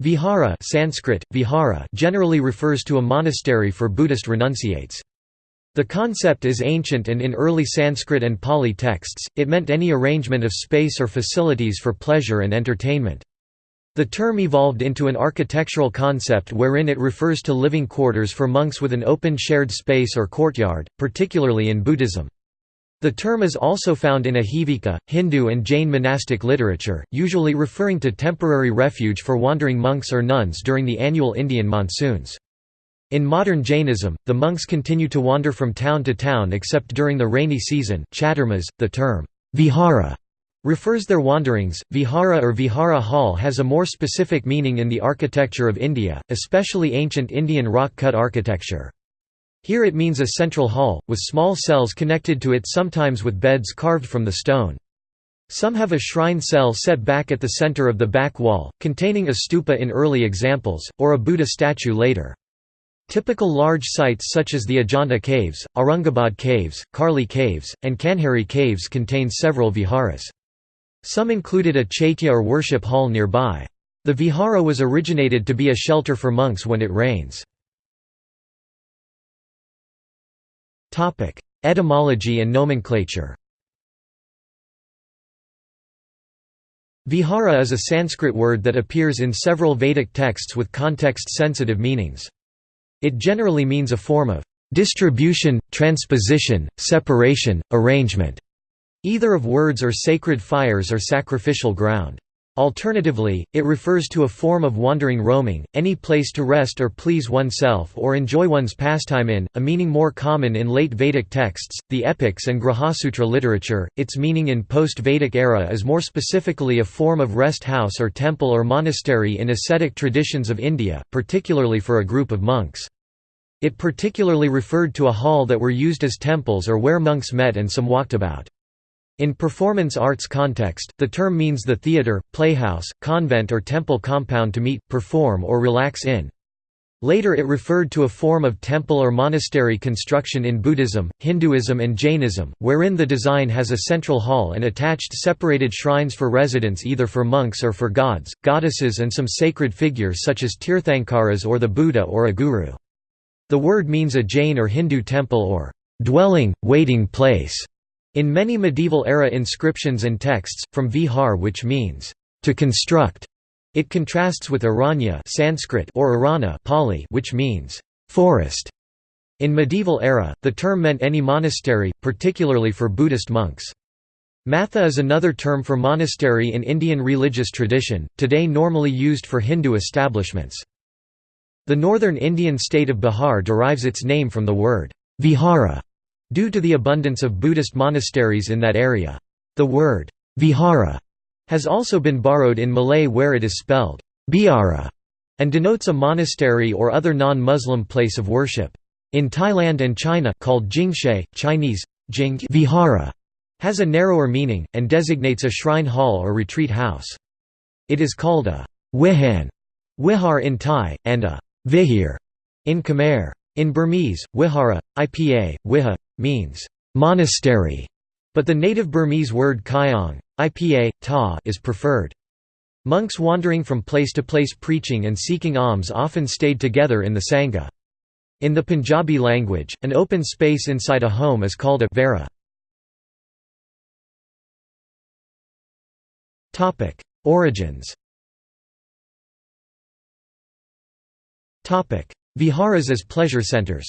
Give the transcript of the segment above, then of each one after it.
Vihara Sanskrit, vihara generally refers to a monastery for Buddhist renunciates. The concept is ancient and in early Sanskrit and Pali texts, it meant any arrangement of space or facilities for pleasure and entertainment. The term evolved into an architectural concept wherein it refers to living quarters for monks with an open shared space or courtyard, particularly in Buddhism. The term is also found in Ajivika, Hindu and Jain monastic literature, usually referring to temporary refuge for wandering monks or nuns during the annual Indian monsoons. In modern Jainism, the monks continue to wander from town to town except during the rainy season. Chaturmas, the term vihara refers their wanderings. Vihara or Vihara Hall has a more specific meaning in the architecture of India, especially ancient Indian rock-cut architecture. Here it means a central hall, with small cells connected to it sometimes with beds carved from the stone. Some have a shrine cell set back at the center of the back wall, containing a stupa in early examples, or a Buddha statue later. Typical large sites such as the Ajanta Caves, Aurangabad Caves, Karli Caves, and Kanheri Caves contain several viharas. Some included a chaitya or worship hall nearby. The vihara was originated to be a shelter for monks when it rains. Etymology and nomenclature Vihara is a Sanskrit word that appears in several Vedic texts with context-sensitive meanings. It generally means a form of distribution, transposition, separation, arrangement, either of words or sacred fires or sacrificial ground. Alternatively, it refers to a form of wandering roaming, any place to rest or please oneself or enjoy one's pastime in, a meaning more common in late Vedic texts, the epics and Grahasutra literature. Its meaning in post Vedic era is more specifically a form of rest house or temple or monastery in ascetic traditions of India, particularly for a group of monks. It particularly referred to a hall that were used as temples or where monks met and some walked about. In performance arts context, the term means the theatre, playhouse, convent or temple compound to meet, perform or relax in. Later it referred to a form of temple or monastery construction in Buddhism, Hinduism and Jainism, wherein the design has a central hall and attached separated shrines for residents either for monks or for gods, goddesses and some sacred figures such as Tirthankaras or the Buddha or a guru. The word means a Jain or Hindu temple or dwelling, waiting place. In many medieval-era inscriptions and texts, from vihar which means, to construct, it contrasts with aranya Sanskrit or arana Pali which means, forest. In medieval era, the term meant any monastery, particularly for Buddhist monks. Matha is another term for monastery in Indian religious tradition, today normally used for Hindu establishments. The northern Indian state of Bihar derives its name from the word vihara, Due to the abundance of Buddhist monasteries in that area. The word, vihara, has also been borrowed in Malay where it is spelled, biara, and denotes a monastery or other non-Muslim place of worship. In Thailand and China called Jingshe, Chinese, Jing vihara, has a narrower meaning, and designates a shrine hall or retreat house. It is called a wihan wihar in Thai, and a vihir in Khmer. In Burmese, Wihara, IPA, Wiha, means monastery, but the native Burmese word kyong, IPA, ta is preferred. Monks wandering from place to place preaching and seeking alms often stayed together in the Sangha. In the Punjabi language, an open space inside a home is called a vera. Origins Viharas as pleasure centers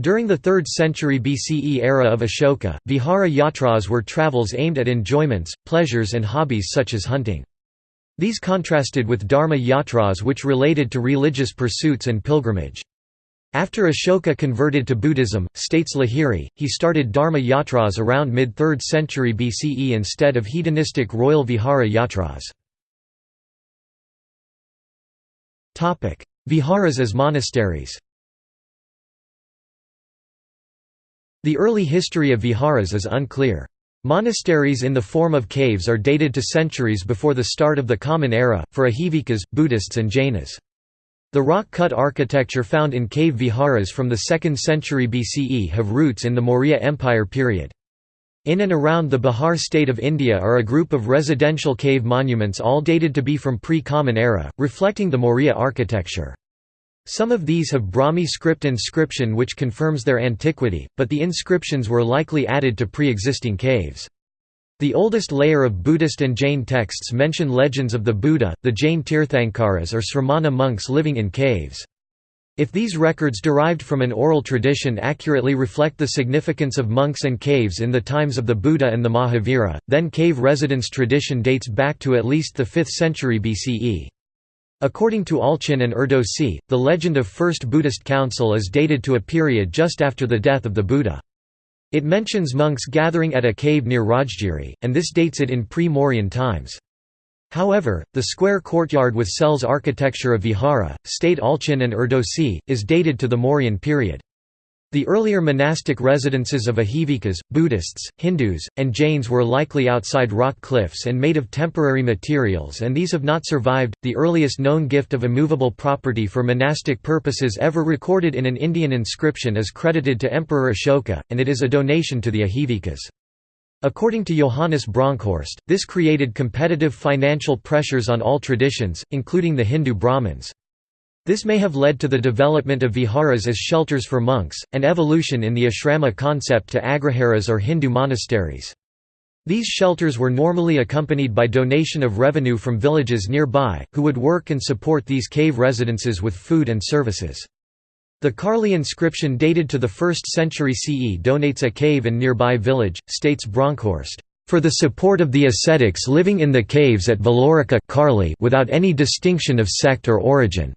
During the 3rd century BCE era of Ashoka, vihara yatras were travels aimed at enjoyments, pleasures and hobbies such as hunting. These contrasted with dharma yatras which related to religious pursuits and pilgrimage. After Ashoka converted to Buddhism, states Lahiri, he started dharma yatras around mid-3rd century BCE instead of hedonistic royal vihara yatras. Viharas as monasteries The early history of viharas is unclear. Monasteries in the form of caves are dated to centuries before the start of the Common Era, for Ajivikas, Buddhists and Jainas. The rock-cut architecture found in cave viharas from the 2nd century BCE have roots in the Maurya Empire period. In and around the Bihar state of India are a group of residential cave monuments all dated to be from pre-Common Era, reflecting the Maurya architecture. Some of these have Brahmi script inscription which confirms their antiquity, but the inscriptions were likely added to pre-existing caves. The oldest layer of Buddhist and Jain texts mention legends of the Buddha, the Jain Tirthankaras or Sramana monks living in caves. If these records derived from an oral tradition accurately reflect the significance of monks and caves in the times of the Buddha and the Mahavira, then cave residence tradition dates back to at least the 5th century BCE. According to Allchin and Erdosy, the legend of First Buddhist Council is dated to a period just after the death of the Buddha. It mentions monks gathering at a cave near Rajgiri, and this dates it in pre-Mauryan times. However, the square courtyard with cells architecture of Vihara, state Allchin and Erdosy, is dated to the Mauryan period. The earlier monastic residences of Ajivikas, Buddhists, Hindus, and Jains were likely outside rock cliffs and made of temporary materials, and these have not survived. The earliest known gift of immovable property for monastic purposes ever recorded in an Indian inscription is credited to Emperor Ashoka, and it is a donation to the Ajivikas. According to Johannes Bronkhorst, this created competitive financial pressures on all traditions, including the Hindu Brahmins. This may have led to the development of viharas as shelters for monks, and evolution in the ashrama concept to agraharas or Hindu monasteries. These shelters were normally accompanied by donation of revenue from villages nearby, who would work and support these cave residences with food and services. The Karli inscription dated to the 1st century CE donates a cave in nearby village, states Bronkhorst, "...for the support of the ascetics living in the caves at Valorika Karli without any distinction of sect or origin."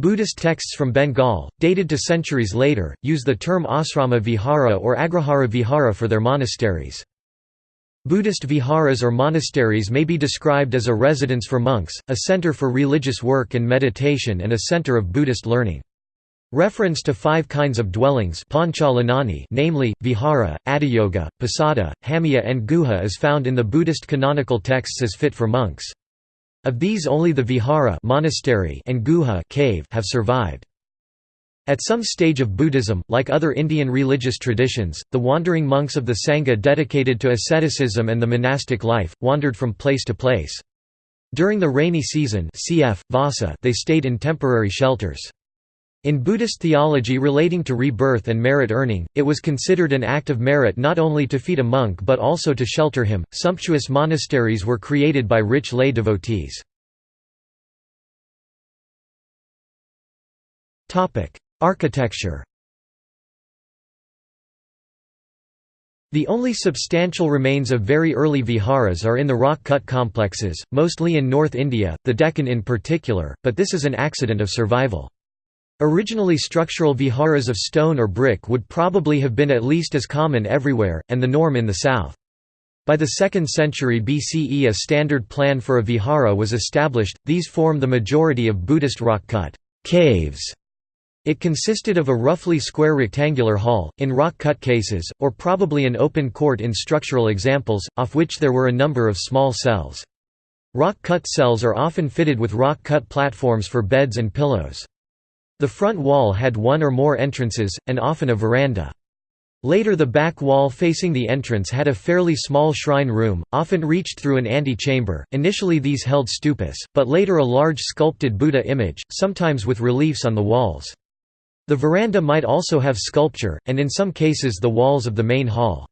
Buddhist texts from Bengal, dated to centuries later, use the term asrama vihara or agrahara vihara for their monasteries. Buddhist viharas or monasteries may be described as a residence for monks, a center for religious work and meditation and a center of Buddhist learning. Reference to five kinds of dwellings namely, vihara, adiyoga, pasada, hamaya and guha is found in the Buddhist canonical texts as fit for monks. Of these only the vihara monastery and guha cave have survived. At some stage of Buddhism, like other Indian religious traditions, the wandering monks of the Sangha dedicated to asceticism and the monastic life, wandered from place to place. During the rainy season cf. Vassa, they stayed in temporary shelters. In Buddhist theology relating to rebirth and merit earning, it was considered an act of merit not only to feed a monk but also to shelter him. Sumptuous monasteries were created by rich lay devotees. Topic: Architecture. The only substantial remains of very early viharas are in the rock-cut complexes, mostly in North India, the Deccan in particular, but this is an accident of survival. Originally structural viharas of stone or brick would probably have been at least as common everywhere, and the norm in the south. By the 2nd century BCE a standard plan for a vihara was established, these form the majority of Buddhist rock-cut caves. It consisted of a roughly square rectangular hall, in rock-cut cases, or probably an open court in structural examples, off which there were a number of small cells. Rock-cut cells are often fitted with rock-cut platforms for beds and pillows. The front wall had one or more entrances, and often a veranda. Later the back wall facing the entrance had a fairly small shrine room, often reached through an ante-chamber. Initially these held stupas, but later a large sculpted Buddha image, sometimes with reliefs on the walls. The veranda might also have sculpture, and in some cases the walls of the main hall.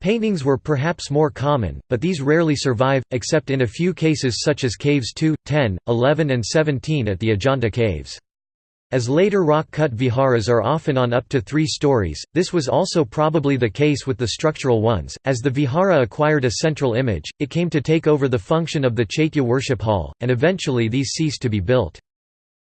Paintings were perhaps more common, but these rarely survive, except in a few cases such as Caves 2, 10, 11 and 17 at the Ajanta Caves. As later rock-cut viharas are often on up to three stories, this was also probably the case with the structural ones. As the vihara acquired a central image, it came to take over the function of the Chaitya worship hall, and eventually these ceased to be built.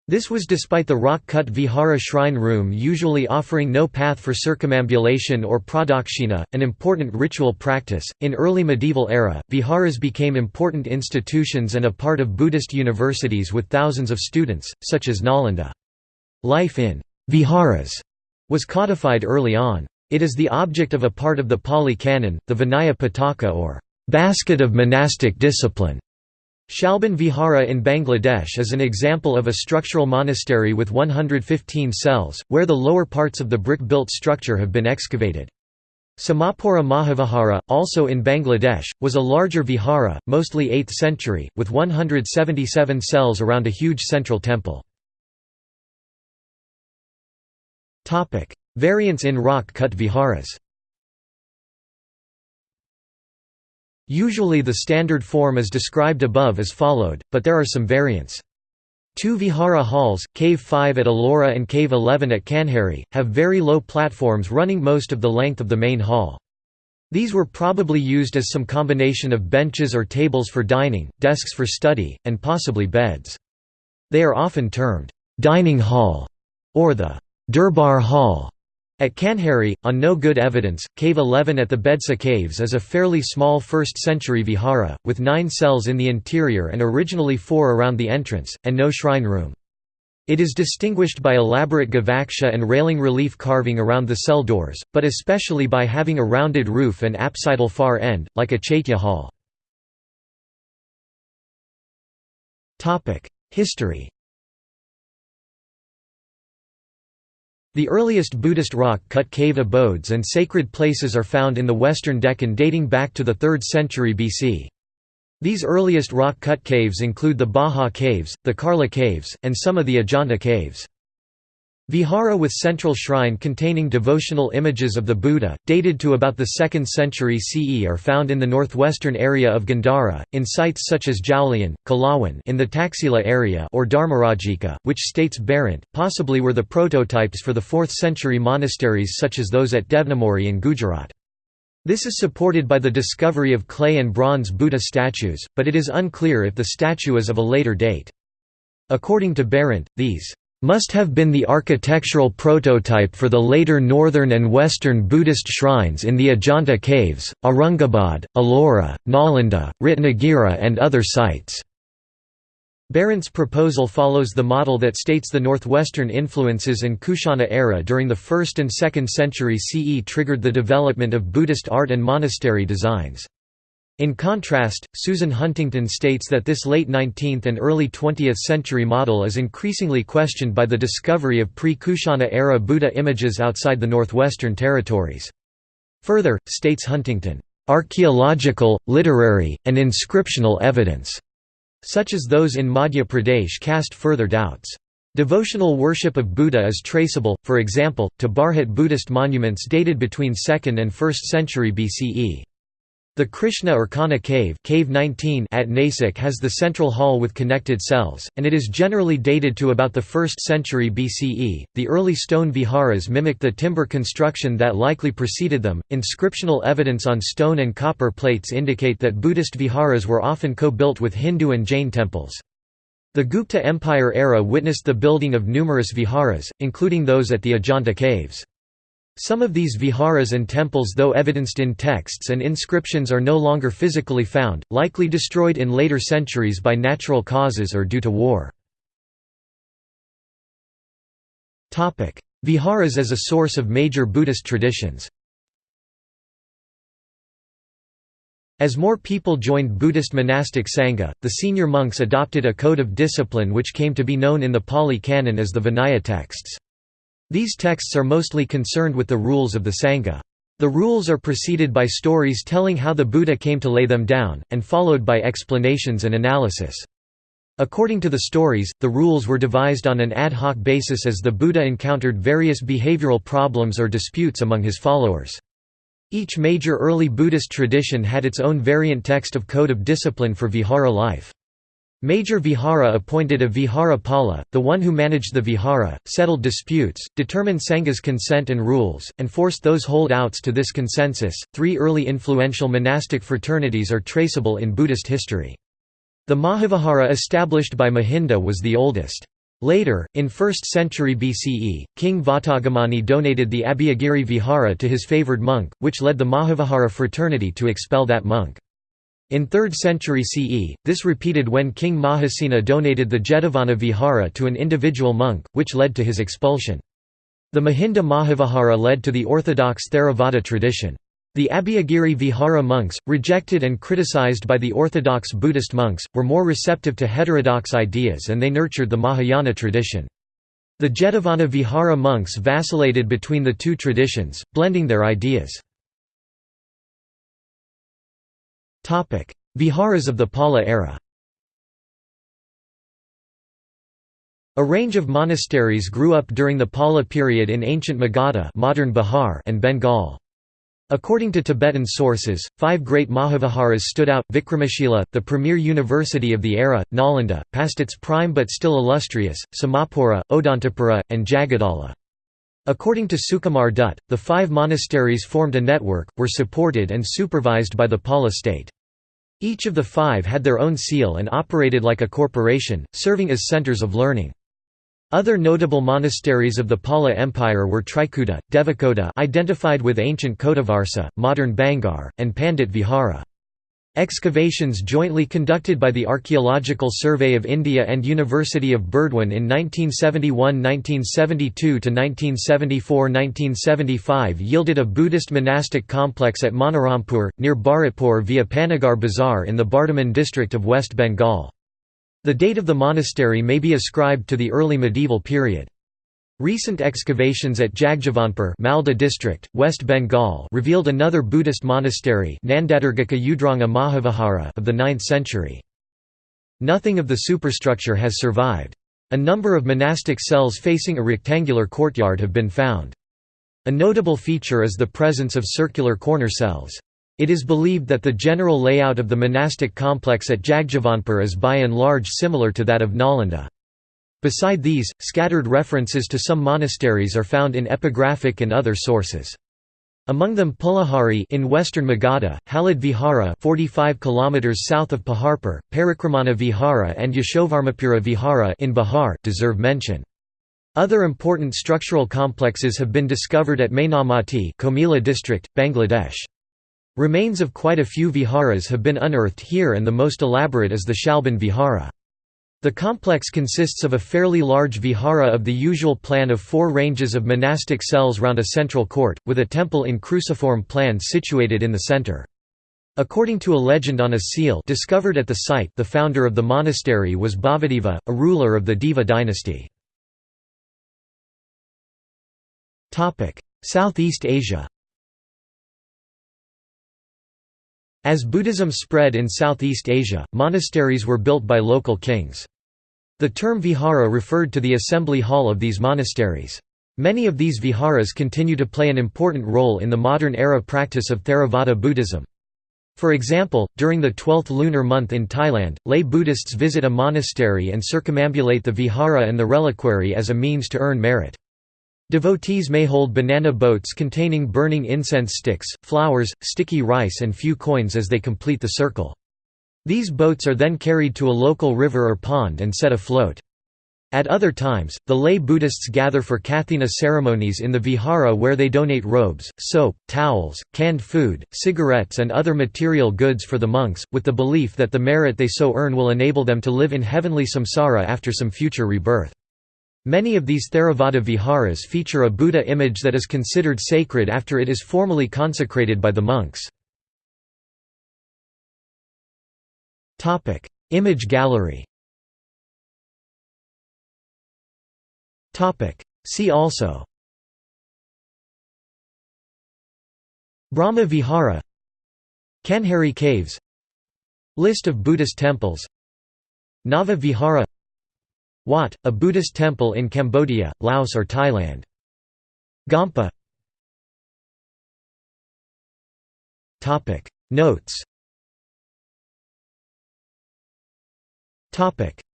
This was despite the rock-cut vihara shrine room usually offering no path for circumambulation or pradakshina, an important ritual practice. In early medieval era, viharas became important institutions and a part of Buddhist universities with thousands of students, such as Nalanda. Life in viharas was codified early on. It is the object of a part of the Pali Canon, the Vinaya Pitaka or basket of monastic discipline. Shalban Vihara in Bangladesh is an example of a structural monastery with 115 cells, where the lower parts of the brick-built structure have been excavated. Somapura Mahavihara, also in Bangladesh, was a larger vihara, mostly 8th century, with 177 cells around a huge central temple. Variants in rock-cut viharas Usually the standard form is described above as followed, but there are some variants. Two vihara halls, Cave 5 at Ellora and Cave 11 at Kanheri, have very low platforms running most of the length of the main hall. These were probably used as some combination of benches or tables for dining, desks for study, and possibly beds. They are often termed, "'dining hall' or the "'Durbar hall' At Kanheri, on no good evidence, Cave 11 at the Bedsa Caves is a fairly small 1st-century vihara, with nine cells in the interior and originally four around the entrance, and no shrine room. It is distinguished by elaborate gavaksha and railing relief carving around the cell doors, but especially by having a rounded roof and apsidal far end, like a chaitya hall. History The earliest Buddhist rock-cut cave abodes and sacred places are found in the western Deccan dating back to the 3rd century BC. These earliest rock-cut caves include the Bhaja Caves, the Karla Caves, and some of the Ajanta Caves. Vihara with central shrine containing devotional images of the Buddha, dated to about the 2nd century CE are found in the northwestern area of Gandhara, in sites such as Jaulian, Kalawan in the Taxila area or Dharmarajika, which states Behrendt, possibly were the prototypes for the 4th century monasteries such as those at Devnimori in Gujarat. This is supported by the discovery of clay and bronze Buddha statues, but it is unclear if the statue is of a later date. According to Behrendt, these must have been the architectural prototype for the later northern and western Buddhist shrines in the Ajanta caves, Aurangabad, Ellora, Nalanda, Ratnagiri and other sites. Behrendt's proposal follows the model that states the northwestern influences and Kushana era during the 1st and 2nd century CE triggered the development of Buddhist art and monastery designs. In contrast, Susan Huntington states that this late 19th and early 20th century model is increasingly questioned by the discovery of pre-Kushana-era Buddha images outside the Northwestern Territories. Further, states Huntington, "...archaeological, literary, and inscriptional evidence," such as those in Madhya Pradesh cast further doubts. Devotional worship of Buddha is traceable, for example, to Bharhut Buddhist monuments dated between 2nd and 1st century BCE. The Krishna or Kanha cave, cave 19 at Nasik has the central hall with connected cells, and it is generally dated to about the 1st century BCE. The early stone viharas mimic the timber construction that likely preceded them. Inscriptional evidence on stone and copper plates indicate that Buddhist viharas were often co-built with Hindu and Jain temples. The Gupta Empire era witnessed the building of numerous viharas, including those at the Ajanta caves. Some of these viharas and temples though evidenced in texts and inscriptions are no longer physically found, likely destroyed in later centuries by natural causes or due to war. Viharas as a source of major Buddhist traditions As more people joined Buddhist monastic sangha, the senior monks adopted a code of discipline which came to be known in the Pali Canon as the Vinaya texts. These texts are mostly concerned with the rules of the Sangha. The rules are preceded by stories telling how the Buddha came to lay them down, and followed by explanations and analysis. According to the stories, the rules were devised on an ad hoc basis as the Buddha encountered various behavioral problems or disputes among his followers. Each major early Buddhist tradition had its own variant text of code of discipline for vihara life. Major Vihara appointed a Vihara Pala, the one who managed the Vihara, settled disputes, determined Sangha's consent and rules, and forced those holdouts to this consensus. Three early influential monastic fraternities are traceable in Buddhist history. The Mahavihara established by Mahinda was the oldest. Later, in 1st century BCE, King Vatagamani donated the Abhayagiri Vihara to his favoured monk, which led the Mahavihara fraternity to expel that monk. In 3rd century CE, this repeated when King Mahasena donated the Jetavana Vihara to an individual monk, which led to his expulsion. The Mahinda Mahavihara led to the orthodox Theravada tradition. The Abhayagiri Vihara monks, rejected and criticized by the orthodox Buddhist monks, were more receptive to heterodox ideas and they nurtured the Mahayana tradition. The Jetavana Vihara monks vacillated between the two traditions, blending their ideas. Viharas of the Pala era A range of monasteries grew up during the Pala period in ancient Magadha modern Bihar and Bengal. According to Tibetan sources, five great Mahaviharas stood out, Vikramashila, the premier university of the era, Nalanda, past its prime but still illustrious, Somapura, Odantapura, and Jagadala. According to Sukumar Dutt, the five monasteries formed a network, were supported and supervised by the Pala state. Each of the five had their own seal and operated like a corporation, serving as centers of learning. Other notable monasteries of the Pala Empire were Trikuta, Devakoda identified with ancient Kotavarsa, modern Bangar, and Pandit Vihara. Excavations jointly conducted by the Archaeological Survey of India and University of Burdwan in 1971–1972 to 1974–1975 yielded a Buddhist monastic complex at Manarampur, near Bharatpur via Panagarh Bazar in the Bardhaman district of West Bengal. The date of the monastery may be ascribed to the early medieval period. Recent excavations at Jagjavanpur Malda district, West Bengal revealed another Buddhist monastery Nandadargaka Udranga Mahavihara of the 9th century. Nothing of the superstructure has survived. A number of monastic cells facing a rectangular courtyard have been found. A notable feature is the presence of circular corner cells. It is believed that the general layout of the monastic complex at Jagjavanpur is by and large similar to that of Nalanda. Beside these, scattered references to some monasteries are found in epigraphic and other sources. Among them Pulahari in western Magadha, Halad Vihara 45 km south of Paharpur, Parikramana Vihara and Yashovarmapura Vihara in Bihar deserve mention. Other important structural complexes have been discovered at Mainamati Comilla district, Bangladesh. Remains of quite a few viharas have been unearthed here and the most elaborate is the Shalban Vihara. The complex consists of a fairly large vihara of the usual plan of four ranges of monastic cells round a central court, with a temple in cruciform plan situated in the center. According to a legend on a seal discovered at the site the founder of the monastery was Bhavadeva, a ruler of the Deva dynasty. Southeast Asia As Buddhism spread in Southeast Asia, monasteries were built by local kings. The term vihara referred to the assembly hall of these monasteries. Many of these viharas continue to play an important role in the modern-era practice of Theravada Buddhism. For example, during the 12th lunar month in Thailand, lay Buddhists visit a monastery and circumambulate the vihara and the reliquary as a means to earn merit. Devotees may hold banana boats containing burning incense sticks, flowers, sticky rice and few coins as they complete the circle. These boats are then carried to a local river or pond and set afloat. At other times, the lay Buddhists gather for Kathina ceremonies in the vihara where they donate robes, soap, towels, canned food, cigarettes and other material goods for the monks, with the belief that the merit they so earn will enable them to live in heavenly samsara after some future rebirth. Many of these Theravada viharas feature a Buddha image that is considered sacred after it is formally consecrated by the monks. Image gallery. See also. Brahma Vihara. Kanheri Caves. List of Buddhist temples. Nava Vihara Wat, a Buddhist temple in Cambodia, Laos or Thailand. Gompa Notes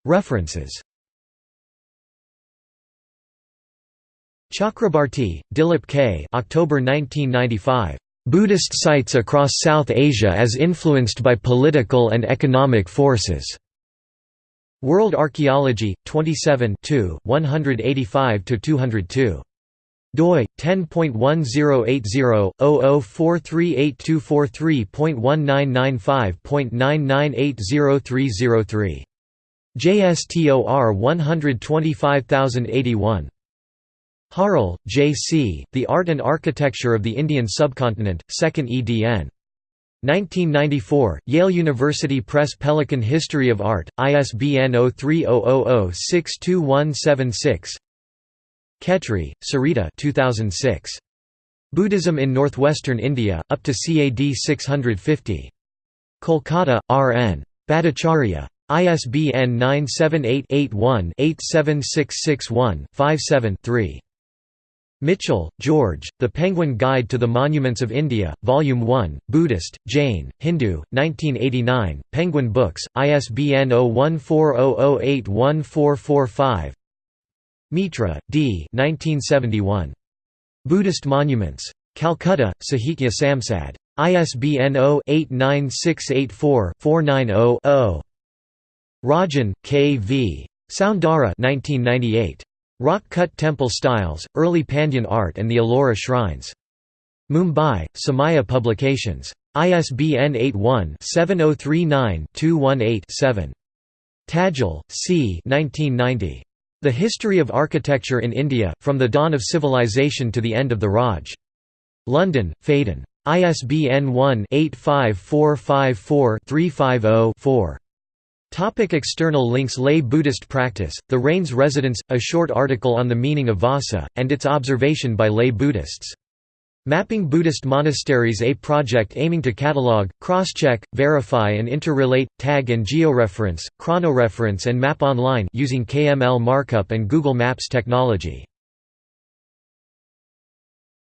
References Chakrabarti, Dilip K. October 1995. Buddhist sites across South Asia as influenced by political and economic forces. World Archaeology, 27 185–202. doi 10.1080/00438243.1995.99803003. JSTOR 125081. Harle, J. C., The Art and Architecture of the Indian Subcontinent, 2nd edn. 1994, Yale University Press Pelican History of Art, ISBN 0300062176 Khetri, Sarita 2006. Buddhism in Northwestern India, up to CAD 650. Kolkata, R.N. Bhattacharya. ISBN 978-81-87661-57-3. Michell, George, The Penguin Guide to the Monuments of India, Volume 1, Buddhist, Jain, Hindu, 1989, Penguin Books, ISBN 0140081445 Mitra, D. 1971. Buddhist Monuments. Calcutta, Sahitya Samsad. ISBN 0-89684-490-0. Rajan, K. V. Soundara 1998. Rock-cut temple styles, early Pandyan art and the Ellora shrines. Mumbai, Samaya Publications. ISBN 81-7039-218-7. Tadgell, C. 1990. The History of Architecture in India, From the Dawn of Civilization to the End of the Raj. London, Phaidon. ISBN 1-85454-350-4. Topic external links Lay Buddhist practice, The Rain's Residence, a short article on the meaning of Vassa, and its observation by lay Buddhists. Mapping Buddhist Monasteries A project aiming to catalog, cross-check, verify and interrelate, tag and georeference, chronoreference and map online using KML markup and Google Maps technology.